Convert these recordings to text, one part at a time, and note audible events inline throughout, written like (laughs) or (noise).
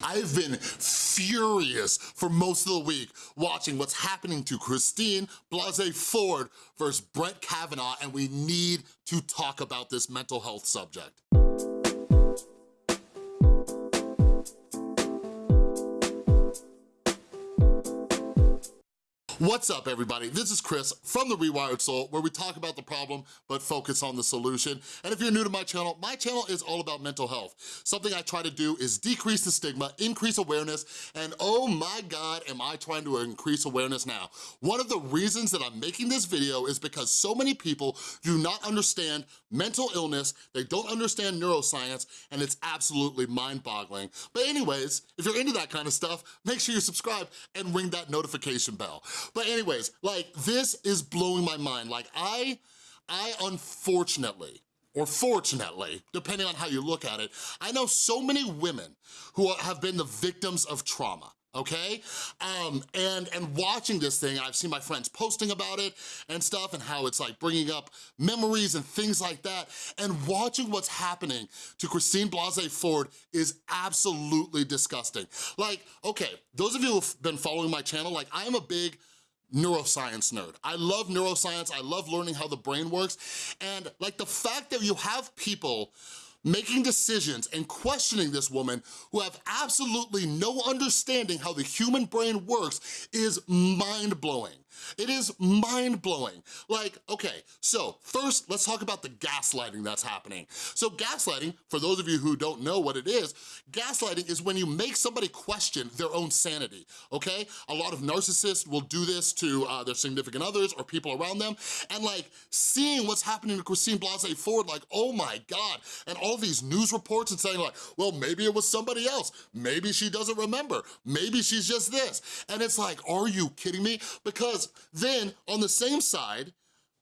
I've been furious for most of the week watching what's happening to Christine Blasey Ford versus Brett Kavanaugh, and we need to talk about this mental health subject. What's up, everybody? This is Chris from The Rewired Soul, where we talk about the problem, but focus on the solution. And if you're new to my channel, my channel is all about mental health. Something I try to do is decrease the stigma, increase awareness, and oh my God, am I trying to increase awareness now. One of the reasons that I'm making this video is because so many people do not understand mental illness, they don't understand neuroscience, and it's absolutely mind-boggling. But anyways, if you're into that kind of stuff, make sure you subscribe and ring that notification bell. But anyways, like this is blowing my mind. Like I, I unfortunately, or fortunately, depending on how you look at it, I know so many women who have been the victims of trauma okay? Um, and, and watching this thing, I've seen my friends posting about it and stuff and how it's like bringing up memories and things like that. And watching what's happening to Christine Blasey Ford is absolutely disgusting. Like, okay, those of you who've been following my channel, like I am a big neuroscience nerd. I love neuroscience, I love learning how the brain works, and like the fact that you have people making decisions and questioning this woman who have absolutely no understanding how the human brain works is mind-blowing. It is mind-blowing. Like, okay, so first let's talk about the gaslighting that's happening. So gaslighting, for those of you who don't know what it is, gaslighting is when you make somebody question their own sanity, okay? A lot of narcissists will do this to uh, their significant others or people around them, and like seeing what's happening to Christine Blasey Ford, like, oh my God, and all these news reports and saying like, well, maybe it was somebody else, maybe she doesn't remember, maybe she's just this, and it's like, are you kidding me? Because then on the same side,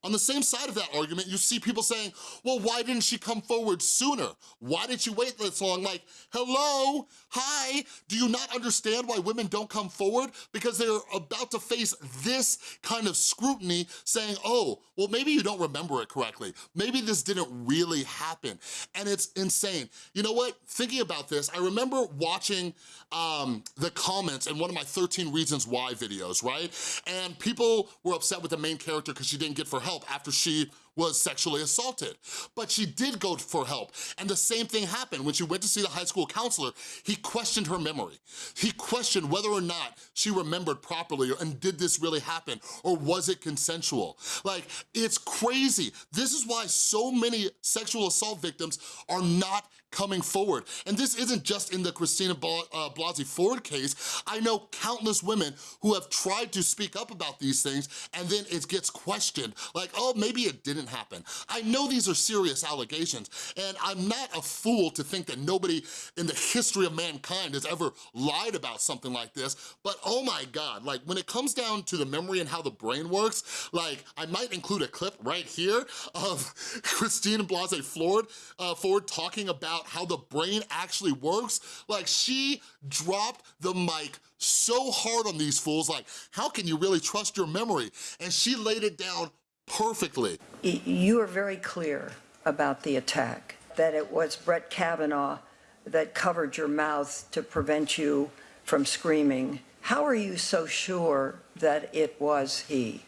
on the same side of that argument, you see people saying, well, why didn't she come forward sooner? Why did she wait this long? Like, hello, hi, do you not understand why women don't come forward? Because they're about to face this kind of scrutiny saying, oh, well, maybe you don't remember it correctly. Maybe this didn't really happen. And it's insane. You know what, thinking about this, I remember watching um, the comments in one of my 13 Reasons Why videos, right? And people were upset with the main character because she didn't get for help after she was sexually assaulted. But she did go for help. And the same thing happened when she went to see the high school counselor. He questioned her memory. He questioned whether or not she remembered properly and did this really happen or was it consensual? Like, it's crazy. This is why so many sexual assault victims are not coming forward. And this isn't just in the Christina uh, Blasey Ford case. I know countless women who have tried to speak up about these things and then it gets questioned. Like, oh, maybe it didn't happen. I know these are serious allegations and I'm not a fool to think that nobody in the history of mankind has ever lied about something like this, but oh my God, like when it comes down to the memory and how the brain works, like I might include a clip right here of (laughs) Christine Blasey Ford, uh, Ford talking about how the brain actually works. Like she dropped the mic so hard on these fools, like how can you really trust your memory? And she laid it down perfectly. You are very clear about the attack, that it was Brett Kavanaugh that covered your mouth to prevent you from screaming. How are you so sure that it was he?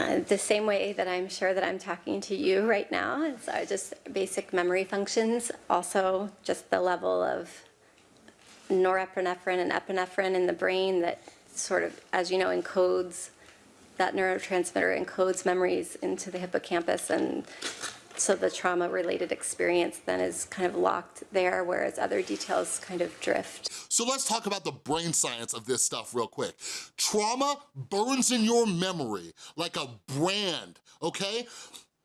Uh, the same way that I'm sure that I'm talking to you right now. It's uh, just basic memory functions. Also, just the level of norepinephrine and epinephrine in the brain that sort of, as you know, encodes that neurotransmitter encodes memories into the hippocampus and so the trauma related experience then is kind of locked there whereas other details kind of drift. So let's talk about the brain science of this stuff real quick. Trauma burns in your memory like a brand, okay?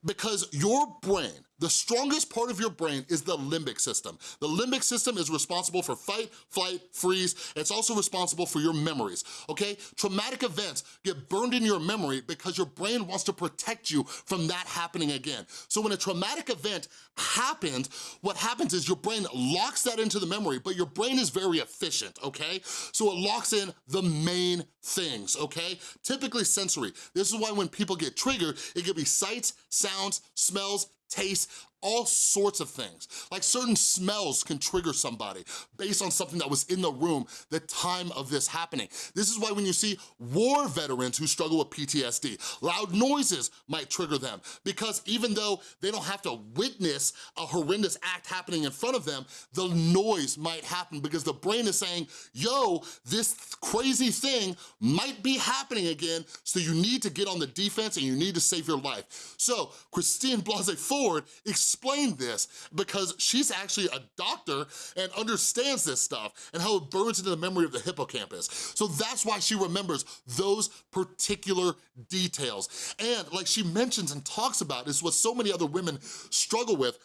Because your brain the strongest part of your brain is the limbic system. The limbic system is responsible for fight, flight, freeze. It's also responsible for your memories, okay? Traumatic events get burned in your memory because your brain wants to protect you from that happening again. So when a traumatic event happens, what happens is your brain locks that into the memory, but your brain is very efficient, okay? So it locks in the main things, okay? Typically sensory. This is why when people get triggered, it could be sights, sounds, smells, taste, all sorts of things. Like certain smells can trigger somebody based on something that was in the room the time of this happening. This is why when you see war veterans who struggle with PTSD, loud noises might trigger them because even though they don't have to witness a horrendous act happening in front of them, the noise might happen because the brain is saying, yo, this crazy thing might be happening again, so you need to get on the defense and you need to save your life. So Christine Blasey Ford explained this because she's actually a doctor and understands this stuff and how it burns into the memory of the hippocampus. So that's why she remembers those particular details. And like she mentions and talks about is what so many other women struggle with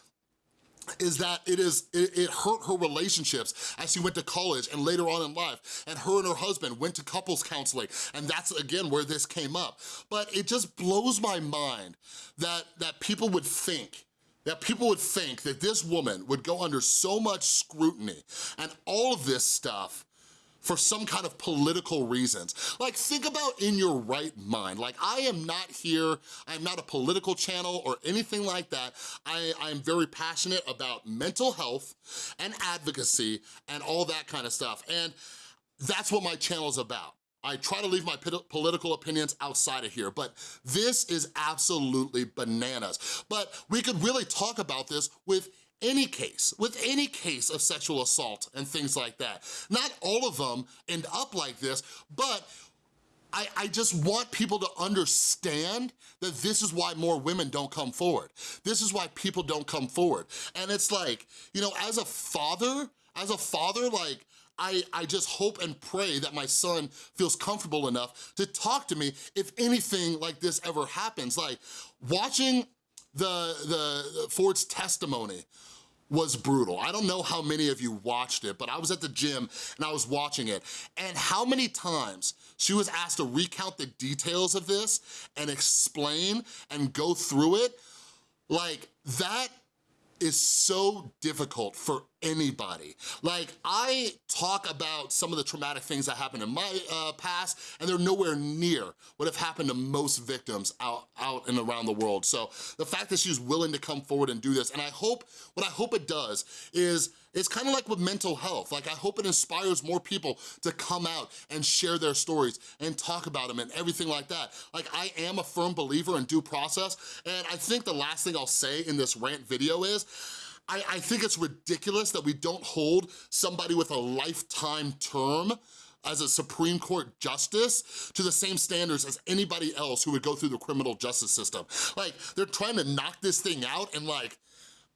is that it is it, it, hurt her relationships as she went to college and later on in life and her and her husband went to couples counseling and that's again where this came up but it just blows my mind that that people would think that people would think that this woman would go under so much scrutiny and all of this stuff for some kind of political reasons. Like think about in your right mind. Like I am not here, I'm not a political channel or anything like that. I, I'm very passionate about mental health and advocacy and all that kind of stuff. And that's what my channel is about. I try to leave my political opinions outside of here, but this is absolutely bananas. But we could really talk about this with any case, with any case of sexual assault and things like that. Not all of them end up like this, but I, I, just want people to understand that this is why more women don't come forward. This is why people don't come forward. And it's like, you know, as a father, as a father, like, I, I just hope and pray that my son feels comfortable enough to talk to me if anything like this ever happens. Like, watching the, the Ford's testimony was brutal. I don't know how many of you watched it, but I was at the gym and I was watching it. And how many times she was asked to recount the details of this and explain and go through it, like that is so difficult for anybody. Like, I talk about some of the traumatic things that happened in my uh, past, and they're nowhere near what have happened to most victims out, out and around the world. So the fact that she's willing to come forward and do this, and I hope, what I hope it does is, it's kind of like with mental health. Like, I hope it inspires more people to come out and share their stories and talk about them and everything like that. Like, I am a firm believer in due process, and I think the last thing I'll say in this rant video is, I, I think it's ridiculous that we don't hold somebody with a lifetime term as a Supreme Court justice to the same standards as anybody else who would go through the criminal justice system. Like, they're trying to knock this thing out in like,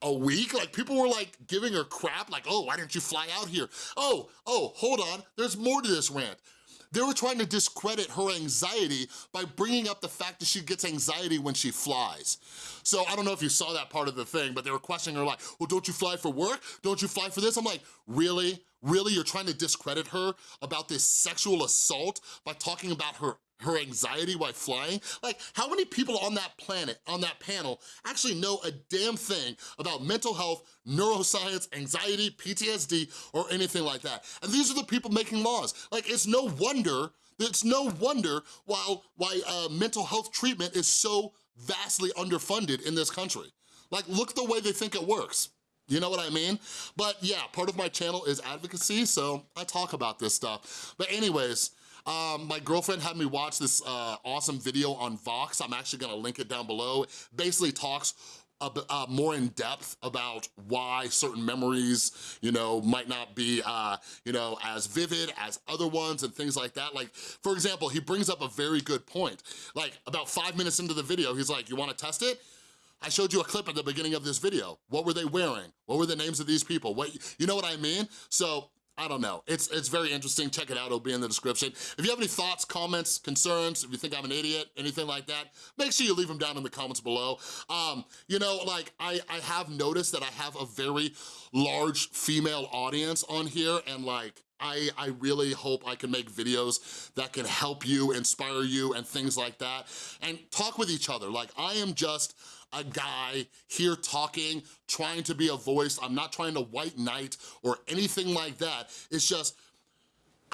a week? Like people were like giving her crap, like, oh, why didn't you fly out here? Oh, oh, hold on, there's more to this rant. They were trying to discredit her anxiety by bringing up the fact that she gets anxiety when she flies. So I don't know if you saw that part of the thing, but they were questioning her like, well, don't you fly for work? Don't you fly for this? I'm like, really? Really, you're trying to discredit her about this sexual assault by talking about her her anxiety while flying? Like, how many people on that planet, on that panel, actually know a damn thing about mental health, neuroscience, anxiety, PTSD, or anything like that? And these are the people making laws. Like, it's no wonder, it's no wonder why, why uh, mental health treatment is so vastly underfunded in this country. Like, look the way they think it works. You know what I mean? But yeah, part of my channel is advocacy, so I talk about this stuff. But anyways, um, my girlfriend had me watch this uh, awesome video on Vox. I'm actually gonna link it down below. Basically talks uh, more in depth about why certain memories, you know, might not be, uh, you know, as vivid as other ones and things like that. Like, for example, he brings up a very good point. Like, about five minutes into the video, he's like, you wanna test it? I showed you a clip at the beginning of this video. What were they wearing? What were the names of these people? What, you know what I mean? So I don't know. It's it's very interesting. Check it out. It'll be in the description. If you have any thoughts, comments, concerns, if you think I'm an idiot, anything like that, make sure you leave them down in the comments below. Um, you know, like, I, I have noticed that I have a very large female audience on here, and like, I, I really hope I can make videos that can help you, inspire you, and things like that, and talk with each other. Like, I am just a guy here talking, trying to be a voice. I'm not trying to white knight or anything like that. It's just,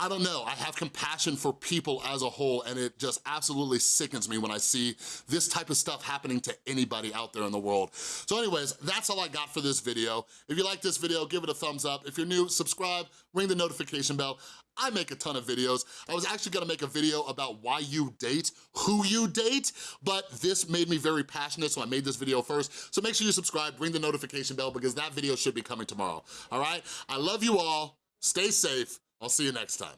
I don't know, I have compassion for people as a whole and it just absolutely sickens me when I see this type of stuff happening to anybody out there in the world. So anyways, that's all I got for this video. If you like this video, give it a thumbs up. If you're new, subscribe, ring the notification bell. I make a ton of videos. I was actually gonna make a video about why you date, who you date, but this made me very passionate, so I made this video first. So make sure you subscribe, ring the notification bell, because that video should be coming tomorrow, all right? I love you all, stay safe, I'll see you next time.